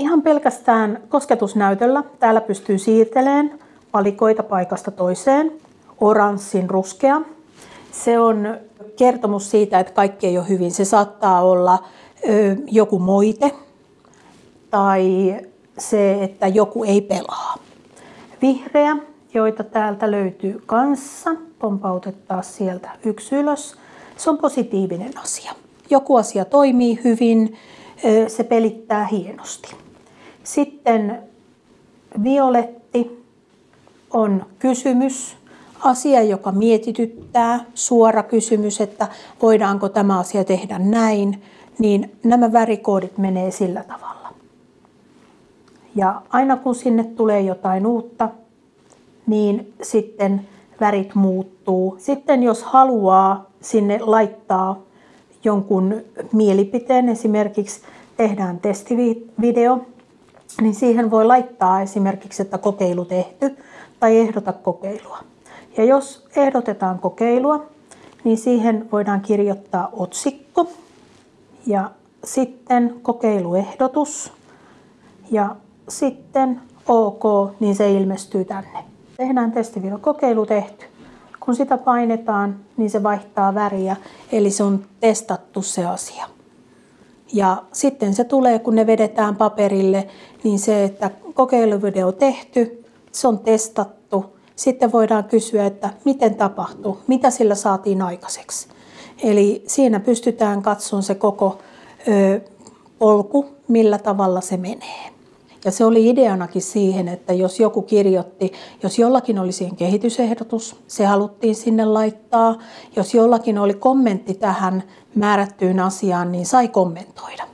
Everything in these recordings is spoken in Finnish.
Ihan pelkästään kosketusnäytöllä täällä pystyy siirtelemään palikoita paikasta toiseen. Oranssin ruskea. Se on kertomus siitä, että kaikki ei ole hyvin. Se saattaa olla ö, joku moite tai se, että joku ei pelaa. Vihreä, joita täältä löytyy kanssa, pompautetaan sieltä yksi ylös. Se on positiivinen asia. Joku asia toimii hyvin, se pelittää hienosti. Sitten violetti on kysymys, asia, joka mietityttää, suora kysymys, että voidaanko tämä asia tehdä näin, niin nämä värikoodit menee sillä tavalla. Ja aina kun sinne tulee jotain uutta, niin sitten värit muuttuu. Sitten jos haluaa sinne laittaa jonkun mielipiteen, esimerkiksi tehdään testivideo, niin siihen voi laittaa esimerkiksi, että kokeilu tehty tai ehdota kokeilua. Ja jos ehdotetaan kokeilua, niin siihen voidaan kirjoittaa otsikko ja sitten kokeiluehdotus ja sitten OK, niin se ilmestyy tänne. Tehdään testivideo kokeilu tehty. Kun sitä painetaan, niin se vaihtaa väriä, eli se on testattu se asia. Ja sitten se tulee, kun ne vedetään paperille, niin se, että kokeiluvideo tehty, se on testattu. Sitten voidaan kysyä, että miten tapahtui, mitä sillä saatiin aikaiseksi. Eli siinä pystytään katsomaan se koko ö, polku, millä tavalla se menee. Ja se oli ideanakin siihen, että jos joku kirjoitti, jos jollakin oli siihen kehitysehdotus, se haluttiin sinne laittaa. Jos jollakin oli kommentti tähän määrättyyn asiaan, niin sai kommentoida.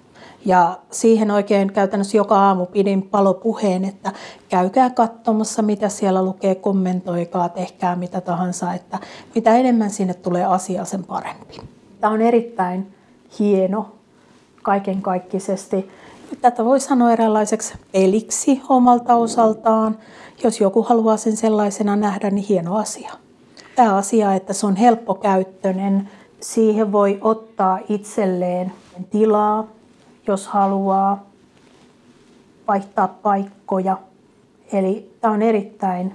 Ja siihen oikein käytännössä joka aamu pidin palopuheen, että käykää katsomassa, mitä siellä lukee, kommentoikaa, tehkää mitä tahansa, että mitä enemmän sinne tulee asiaa, sen parempi. Tämä on erittäin hieno kaiken kaikkisesti Tätä voi sanoa eräänlaiseksi peliksi omalta osaltaan. Jos joku haluaa sen sellaisena nähdä, niin hieno asia. Tämä asia, että se on helppokäyttöinen, siihen voi ottaa itselleen tilaa, jos haluaa vaihtaa paikkoja. Eli tämä on erittäin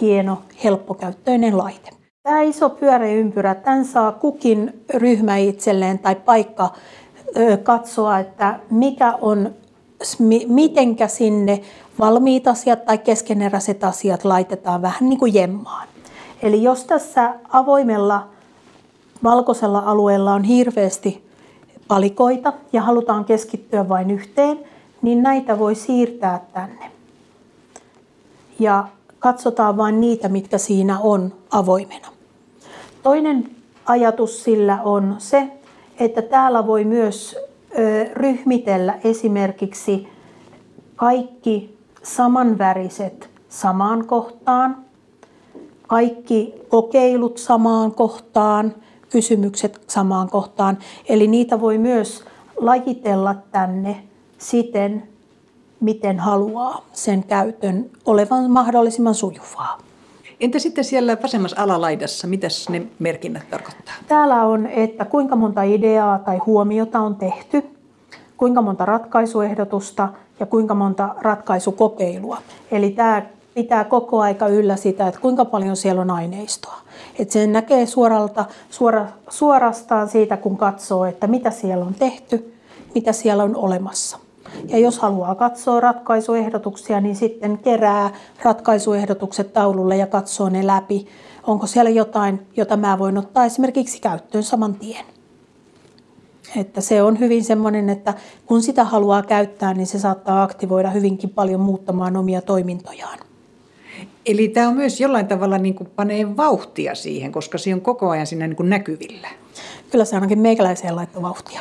hieno, helppokäyttöinen laite. Tämä iso pyöräympyrä, tämän saa kukin ryhmä itselleen tai paikka katsoa, että mikä on, mitenkä sinne valmiit asiat tai keskeneräiset asiat laitetaan vähän niin kuin jemmaan. Eli jos tässä avoimella valkoisella alueella on hirveästi palikoita ja halutaan keskittyä vain yhteen, niin näitä voi siirtää tänne. Ja katsotaan vain niitä, mitkä siinä on avoimena. Toinen ajatus sillä on se, että täällä voi myös ryhmitellä esimerkiksi kaikki samanväriset samaan kohtaan, kaikki kokeilut samaan kohtaan, kysymykset samaan kohtaan. Eli niitä voi myös lajitella tänne siten, miten haluaa sen käytön olevan mahdollisimman sujuvaa. Entä sitten siellä vasemmassa alalaidassa, mitä ne merkinnät tarkoittaa? Täällä on, että kuinka monta ideaa tai huomiota on tehty, kuinka monta ratkaisuehdotusta ja kuinka monta ratkaisukokeilua. Eli tämä pitää koko aika yllä sitä, että kuinka paljon siellä on aineistoa. Että sen näkee suoralta, suora, suorastaan siitä, kun katsoo, että mitä siellä on tehty, mitä siellä on olemassa. Ja jos haluaa katsoa ratkaisuehdotuksia, niin sitten kerää ratkaisuehdotukset taululle ja katsoo ne läpi. Onko siellä jotain, jota mä voin ottaa esimerkiksi käyttöön saman tien. Että se on hyvin semmoinen, että kun sitä haluaa käyttää, niin se saattaa aktivoida hyvinkin paljon muuttamaan omia toimintojaan. Eli tämä on myös jollain tavalla niin kuin panee vauhtia siihen, koska se on koko ajan siinä niin kuin näkyvillä. Kyllä se ainakin meikäläiseen laittoi vauhtia.